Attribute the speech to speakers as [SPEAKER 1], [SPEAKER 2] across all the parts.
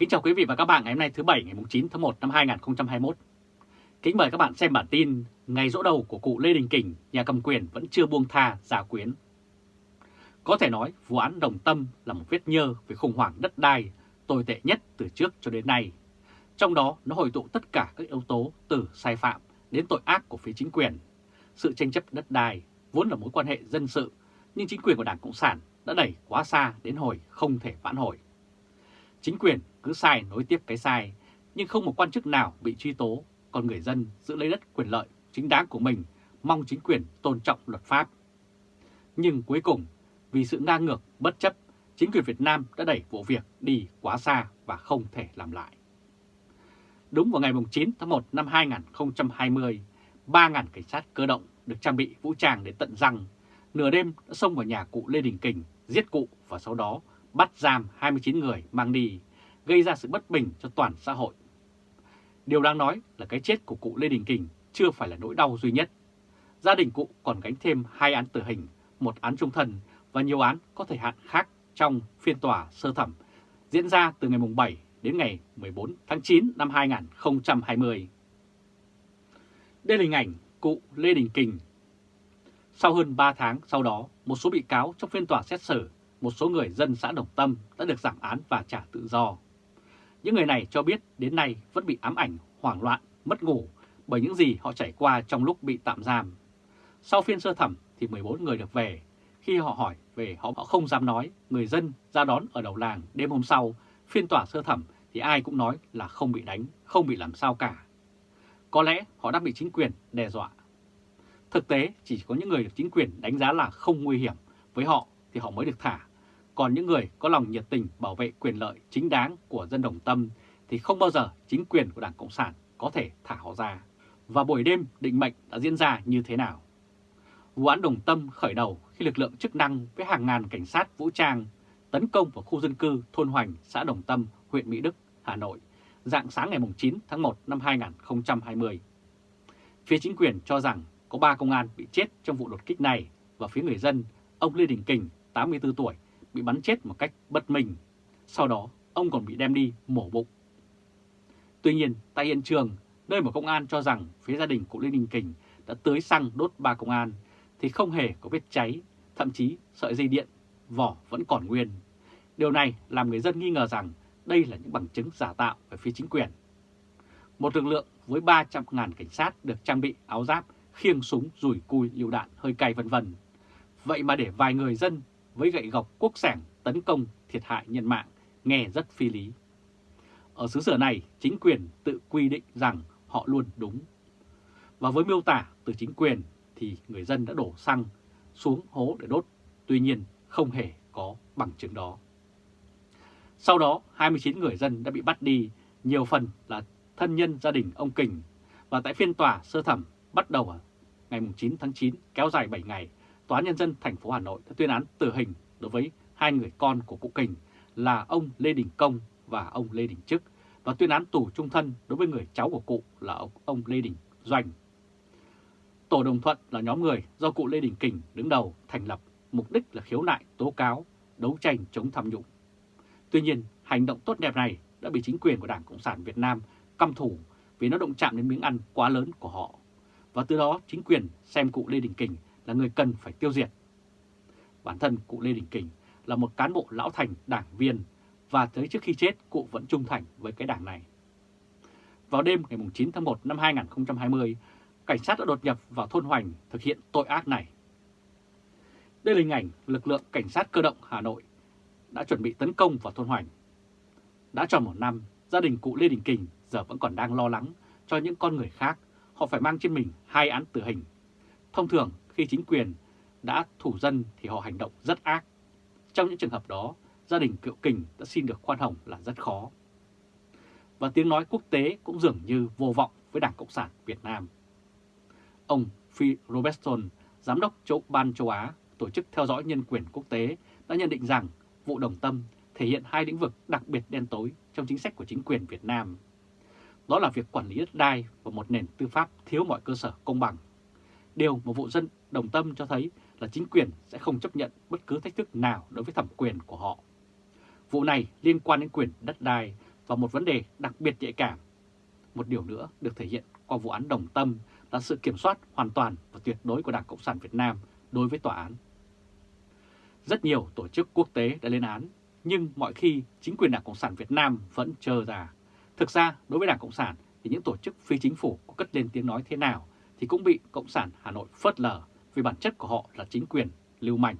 [SPEAKER 1] Kính chào quý vị và các bạn ngày hôm nay thứ Bảy ngày 9 tháng 1 năm 2021. Kính mời các bạn xem bản tin Ngày rỗ đầu của cụ Lê Đình Kình, nhà cầm quyền vẫn chưa buông tha giả quyến. Có thể nói vụ án Đồng Tâm là một vết nhơ về khủng hoảng đất đai tồi tệ nhất từ trước cho đến nay. Trong đó nó hội tụ tất cả các yếu tố từ sai phạm đến tội ác của phía chính quyền. Sự tranh chấp đất đai vốn là mối quan hệ dân sự, nhưng chính quyền của Đảng Cộng sản đã đẩy quá xa đến hồi không thể vãn hồi. Chính quyền cứ sai nối tiếp cái sai, nhưng không một quan chức nào bị truy tố, còn người dân giữ lấy đất quyền lợi chính đáng của mình, mong chính quyền tôn trọng luật pháp. Nhưng cuối cùng, vì sự ngang ngược, bất chấp, chính quyền Việt Nam đã đẩy vụ việc đi quá xa và không thể làm lại. Đúng vào ngày 9 tháng 1 năm 2020, 3.000 cảnh sát cơ động được trang bị vũ trang đến tận răng, nửa đêm đã xông vào nhà cụ Lê Đình Kình, giết cụ và sau đó bắt giam 29 người mang đi, gây ra sự bất bình cho toàn xã hội. Điều đáng nói là cái chết của cụ Lê Đình Kình chưa phải là nỗi đau duy nhất. Gia đình cụ còn gánh thêm hai án tử hình, một án trung thân và nhiều án có thời hạn khác trong phiên tòa sơ thẩm diễn ra từ ngày 7 đến ngày 14 tháng 9 năm 2020. Đây là hình ảnh cụ Lê Đình Kình. Sau hơn 3 tháng sau đó, một số bị cáo trong phiên tòa xét xử một số người dân xã Đồng Tâm đã được giảm án và trả tự do. Những người này cho biết đến nay vẫn bị ám ảnh, hoảng loạn, mất ngủ bởi những gì họ trải qua trong lúc bị tạm giam. Sau phiên sơ thẩm thì 14 người được về. Khi họ hỏi về họ không dám nói, người dân ra đón ở đầu làng đêm hôm sau, phiên tòa sơ thẩm thì ai cũng nói là không bị đánh, không bị làm sao cả. Có lẽ họ đã bị chính quyền đe dọa. Thực tế chỉ có những người được chính quyền đánh giá là không nguy hiểm, với họ thì họ mới được thả còn những người có lòng nhiệt tình bảo vệ quyền lợi chính đáng của dân đồng tâm thì không bao giờ chính quyền của Đảng Cộng sản có thể thả họ ra. Và buổi đêm định mệnh đã diễn ra như thế nào? Vụ án đồng tâm khởi đầu khi lực lượng chức năng với hàng ngàn cảnh sát vũ trang tấn công vào khu dân cư thôn Hoành, xã Đồng Tâm, huyện Mỹ Đức, Hà Nội, dạng sáng ngày 9 tháng 1 năm 2020. Phía chính quyền cho rằng có 3 công an bị chết trong vụ đột kích này và phía người dân, ông Lê Đình Kình, 84 tuổi, bị bắn chết một cách bất minh. Sau đó, ông còn bị đem đi mổ bụng. Tuy nhiên, tại hiện trường, nơi mà công an cho rằng phía gia đình của Lê Đình Kình đã tưới xăng đốt ba công an, thì không hề có vết cháy, thậm chí sợi dây điện, vỏ vẫn còn nguyên. Điều này làm người dân nghi ngờ rằng đây là những bằng chứng giả tạo về phía chính quyền. Một lực lượng với 300.000 cảnh sát được trang bị áo giáp, khiêng súng, rủi cui, liều đạn, hơi cay vân vân. Vậy mà để vài người dân với gậy gọc quốc sản tấn công thiệt hại nhân mạng nghe rất phi lý. Ở xứ sở này, chính quyền tự quy định rằng họ luôn đúng. Và với miêu tả từ chính quyền thì người dân đã đổ xăng xuống hố để đốt, tuy nhiên không hề có bằng chứng đó. Sau đó, 29 người dân đã bị bắt đi, nhiều phần là thân nhân gia đình ông Kình. Và tại phiên tòa sơ thẩm bắt đầu ngày 9 tháng 9 kéo dài 7 ngày, Tòa Nhân dân thành phố Hà Nội đã tuyên án tử hình đối với hai người con của cụ Kình là ông Lê Đình Công và ông Lê Đình Trức và tuyên án tù trung thân đối với người cháu của cụ là ông, ông Lê Đình Doanh. Tổ đồng thuận là nhóm người do cụ Lê Đình Kình đứng đầu thành lập, mục đích là khiếu nại, tố cáo, đấu tranh chống tham nhũng. Tuy nhiên, hành động tốt đẹp này đã bị chính quyền của Đảng Cộng sản Việt Nam căm thủ vì nó động chạm đến miếng ăn quá lớn của họ. Và từ đó chính quyền xem cụ Lê Đình Kình là người cần phải tiêu diệt. Bản thân cụ Lê Đình Kình là một cán bộ lão thành đảng viên và tới trước khi chết cụ vẫn trung thành với cái đảng này. Vào đêm ngày 9 tháng 1 năm 2020, cảnh sát đã đột nhập vào thôn Hoành thực hiện tội ác này. Đây là hình ảnh lực lượng cảnh sát cơ động Hà Nội đã chuẩn bị tấn công vào thôn Hoành. Đã tròn một năm, gia đình cụ Lê Đình Kình giờ vẫn còn đang lo lắng cho những con người khác. Họ phải mang trên mình hai án tử hình. Thông thường, khi chính quyền đã thủ dân thì họ hành động rất ác. Trong những trường hợp đó, gia đình cựu kình đã xin được khoan hồng là rất khó. Và tiếng nói quốc tế cũng dường như vô vọng với Đảng Cộng sản Việt Nam. Ông Phil Robertson, Giám đốc chỗ Ban châu Á, Tổ chức Theo dõi Nhân quyền Quốc tế, đã nhận định rằng vụ đồng tâm thể hiện hai lĩnh vực đặc biệt đen tối trong chính sách của chính quyền Việt Nam. Đó là việc quản lý đất đai và một nền tư pháp thiếu mọi cơ sở công bằng. Điều mà vụ dân đồng tâm cho thấy là chính quyền sẽ không chấp nhận bất cứ thách thức nào đối với thẩm quyền của họ. Vụ này liên quan đến quyền đất đai và một vấn đề đặc biệt nhạy cảm. Một điều nữa được thể hiện qua vụ án Đồng Tâm là sự kiểm soát hoàn toàn và tuyệt đối của Đảng Cộng sản Việt Nam đối với tòa án. Rất nhiều tổ chức quốc tế đã lên án, nhưng mọi khi chính quyền Đảng Cộng sản Việt Nam vẫn chờ ra. Thực ra, đối với Đảng Cộng sản thì những tổ chức phi chính phủ có cất lên tiếng nói thế nào thì cũng bị Cộng sản Hà Nội phớt lờ vì bản chất của họ là chính quyền, lưu manh.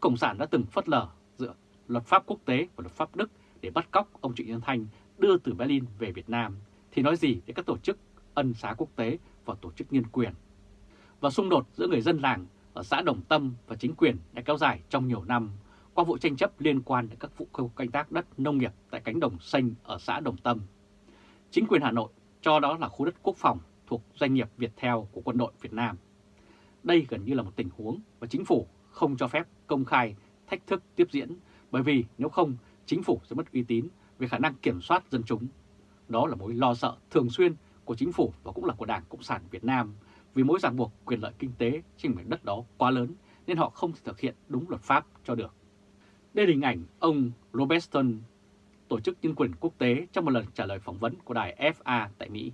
[SPEAKER 1] Cộng sản đã từng phớt lờ dựa luật pháp quốc tế và luật pháp Đức để bắt cóc ông Trịnh Nhân Thanh đưa từ Berlin về Việt Nam, thì nói gì đến các tổ chức ân xá quốc tế và tổ chức nhân quyền. Và xung đột giữa người dân làng ở xã Đồng Tâm và chính quyền đã kéo dài trong nhiều năm qua vụ tranh chấp liên quan đến các vụ canh tác đất nông nghiệp tại cánh đồng xanh ở xã Đồng Tâm. Chính quyền Hà Nội cho đó là khu đất quốc phòng thuộc doanh nghiệp Viettel của quân đội Việt Nam. Đây gần như là một tình huống và chính phủ không cho phép công khai thách thức tiếp diễn bởi vì nếu không chính phủ sẽ mất uy tín về khả năng kiểm soát dân chúng. Đó là mối lo sợ thường xuyên của chính phủ và cũng là của Đảng Cộng sản Việt Nam vì mối ràng buộc quyền lợi kinh tế trên mảnh đất đó quá lớn nên họ không thể thực hiện đúng luật pháp cho được. Đây là hình ảnh ông Robertson, Tổ chức Nhân quyền Quốc tế trong một lần trả lời phỏng vấn của đài FA tại Mỹ.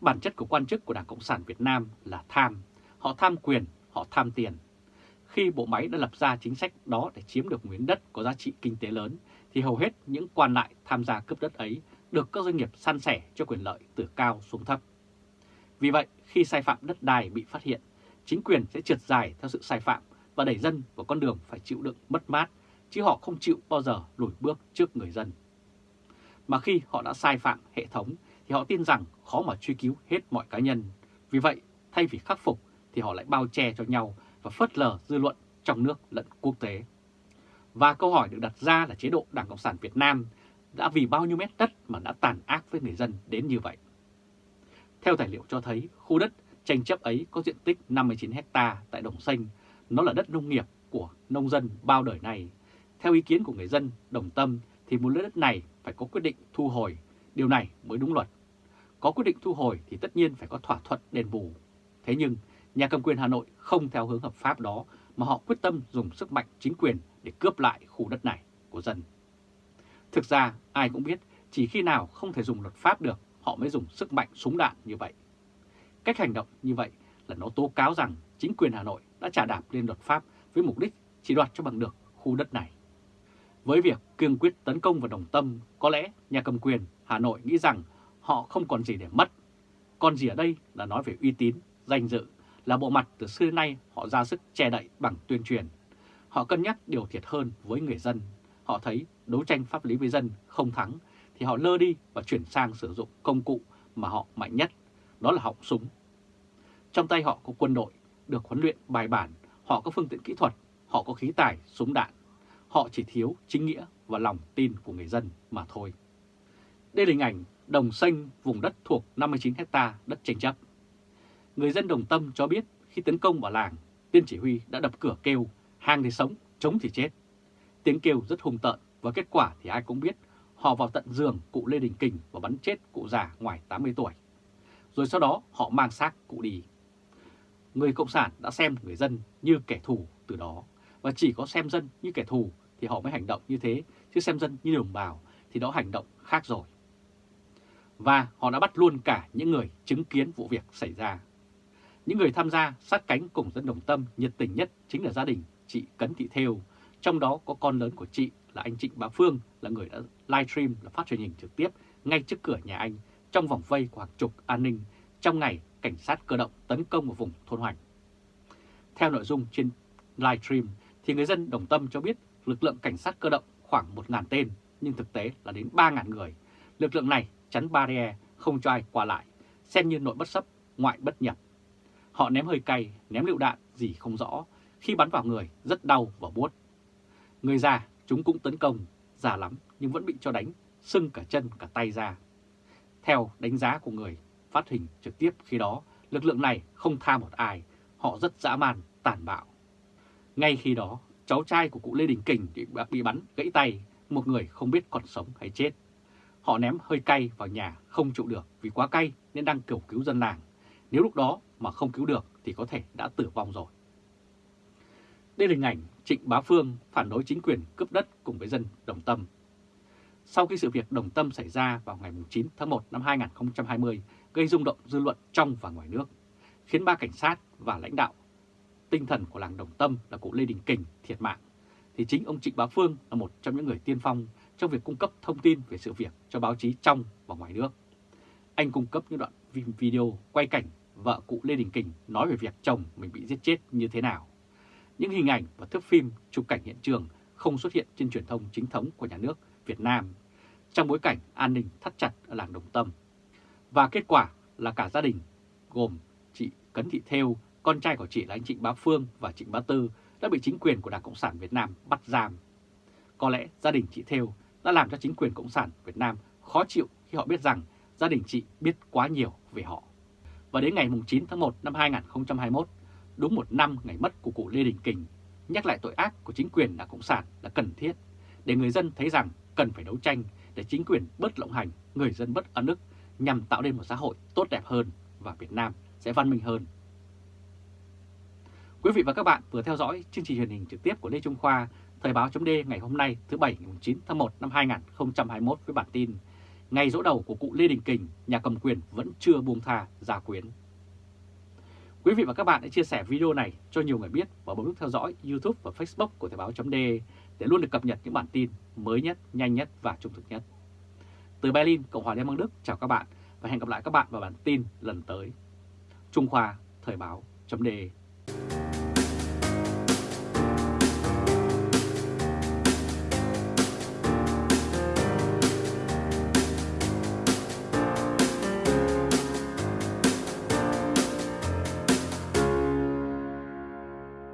[SPEAKER 1] Bản chất của quan chức của Đảng Cộng sản Việt Nam là tham. Họ tham quyền, họ tham tiền. Khi bộ máy đã lập ra chính sách đó để chiếm được miếng đất có giá trị kinh tế lớn, thì hầu hết những quan lại tham gia cướp đất ấy được các doanh nghiệp san sẻ cho quyền lợi từ cao xuống thấp. Vì vậy, khi sai phạm đất đai bị phát hiện, chính quyền sẽ trượt dài theo sự sai phạm và đẩy dân vào con đường phải chịu đựng mất mát, chứ họ không chịu bao giờ lùi bước trước người dân. Mà khi họ đã sai phạm hệ thống thì họ tin rằng khó mà truy cứu hết mọi cá nhân. Vì vậy, thay vì khắc phục thì họ lại bao che cho nhau và phớt lờ dư luận trong nước lẫn quốc tế. Và câu hỏi được đặt ra là chế độ Đảng Cộng sản Việt Nam đã vì bao nhiêu mét đất mà đã tàn ác với người dân đến như vậy. Theo tài liệu cho thấy, khu đất tranh chấp ấy có diện tích 59 hecta tại Đồng Xanh, nó là đất nông nghiệp của nông dân bao đời này. Theo ý kiến của người dân Đồng Tâm thì một lấy đất này phải có quyết định thu hồi, điều này mới đúng luật. Có quyết định thu hồi thì tất nhiên phải có thỏa thuận đền bù. Thế nhưng, nhà cầm quyền Hà Nội không theo hướng hợp pháp đó mà họ quyết tâm dùng sức mạnh chính quyền để cướp lại khu đất này của dân. Thực ra, ai cũng biết chỉ khi nào không thể dùng luật pháp được, họ mới dùng sức mạnh súng đạn như vậy. Cách hành động như vậy là nó tố cáo rằng chính quyền Hà Nội đã trả đạp lên luật pháp với mục đích chỉ đoạt cho bằng được khu đất này. Với việc kiên quyết tấn công vào đồng tâm, có lẽ nhà cầm quyền Hà Nội nghĩ rằng họ không còn gì để mất. Còn gì ở đây là nói về uy tín, danh dự, là bộ mặt từ xưa đến nay họ ra sức che đậy bằng tuyên truyền. Họ cân nhắc điều thiệt hơn với người dân. Họ thấy đấu tranh pháp lý với dân không thắng thì họ lơ đi và chuyển sang sử dụng công cụ mà họ mạnh nhất, đó là họng súng. Trong tay họ có quân đội, được huấn luyện bài bản, họ có phương tiện kỹ thuật, họ có khí tài, súng đạn. Họ chỉ thiếu chính nghĩa và lòng tin của người dân mà thôi. Đây là hình ảnh đồng xanh vùng đất thuộc 59 hecta đất tranh chấp. Người dân đồng tâm cho biết khi tấn công vào làng, tiên chỉ huy đã đập cửa kêu, hàng thì sống, chống thì chết. Tiếng kêu rất hung tợn và kết quả thì ai cũng biết họ vào tận giường cụ Lê Đình Kình và bắn chết cụ già ngoài 80 tuổi. Rồi sau đó họ mang xác cụ đi. Người Cộng sản đã xem người dân như kẻ thù từ đó, và chỉ có xem dân như kẻ thù thì họ mới hành động như thế, chứ xem dân như đồng bào thì đó hành động khác rồi. Và họ đã bắt luôn cả những người chứng kiến vụ việc xảy ra. Những người tham gia sát cánh cùng dân đồng tâm nhiệt tình nhất chính là gia đình chị Cấn Thị Thêu, trong đó có con lớn của chị là anh Trịnh Bá Phương là người đã livestream là phát truyền hình trực tiếp ngay trước cửa nhà anh trong vòng vây của hàng chục an ninh trong ngày cảnh sát cơ động tấn công vào vùng thôn hoành. Theo nội dung trên livestream thì người dân đồng tâm cho biết lực lượng cảnh sát cơ động khoảng 1.000 tên nhưng thực tế là đến 3.000 người. Lực lượng này chắn barrier không cho ai qua lại, xem như nội bất sấp, ngoại bất nhập. Họ ném hơi cay, ném lựu đạn gì không rõ, khi bắn vào người rất đau và buốt. Người già chúng cũng tấn công, già lắm nhưng vẫn bị cho đánh, sưng cả chân cả tay ra. Theo đánh giá của người phát hình trực tiếp khi đó, lực lượng này không tha một ai, họ rất dã man, tàn bạo. Ngay khi đó, cháu trai của cụ Lê Đình Kình bị bắn gãy tay, một người không biết còn sống hay chết. Họ ném hơi cay vào nhà không trụ được vì quá cay nên đang cầu cứu dân làng. Nếu lúc đó mà không cứu được thì có thể đã tử vong rồi. Đây là hình ảnh Trịnh Bá Phương phản đối chính quyền cướp đất cùng với dân đồng tâm. sau khi sự việc đồng tâm xảy ra vào ngày 9 tháng 1 năm 2020 gây rung động dư luận trong và ngoài nước, khiến ba cảnh sát và lãnh đạo tinh thần của làng Đồng Tâm là cụ Lê Đình Kình thiệt mạng, thì chính ông Trịnh Bá Phương là một trong những người tiên phong trong việc cung cấp thông tin về sự việc cho báo chí trong và ngoài nước. Anh cung cấp những đoạn video quay cảnh vợ cụ Lê Đình Kình nói về việc chồng mình bị giết chết như thế nào. Những hình ảnh và thước phim chụp cảnh hiện trường không xuất hiện trên truyền thông chính thống của nhà nước Việt Nam trong bối cảnh an ninh thắt chặt ở làng Đồng Tâm. Và kết quả là cả gia đình gồm chị Cấn Thị Thêu, con trai của chị là anh Trịnh Bá Phương và Trịnh Bá Tư đã bị chính quyền của Đảng Cộng sản Việt Nam bắt giam. Có lẽ gia đình chị Thêu đã làm cho chính quyền Cộng sản Việt Nam khó chịu khi họ biết rằng gia đình chị biết quá nhiều về họ. Và đến ngày 9 tháng 1 năm 2021, đúng một năm ngày mất của cụ Lê Đình Kình, nhắc lại tội ác của chính quyền Đảng Cộng sản là cần thiết để người dân thấy rằng cần phải đấu tranh để chính quyền bớt lộng hành, người dân bất ân ức nhằm tạo nên một xã hội tốt đẹp hơn và Việt Nam sẽ văn minh hơn. Quý vị và các bạn vừa theo dõi chương trình truyền hình trực tiếp của Lê Trung Khoa, Thời báo chấm ngày hôm nay thứ Bảy ngày 9 tháng 1 năm 2021 với bản tin Ngày dỗ đầu của cụ Lê Đình Kình, nhà cầm quyền vẫn chưa buông tha gia quyến. Quý vị và các bạn hãy chia sẻ video này cho nhiều người biết và bấm nút theo dõi YouTube và Facebook của Thời báo.de để luôn được cập nhật những bản tin mới nhất, nhanh nhất và trung thực nhất. Từ Berlin, Cộng hòa Liên bang Đức, chào các bạn và hẹn gặp lại các bạn vào bản tin lần tới. Trung Khoa, Thời báo chấm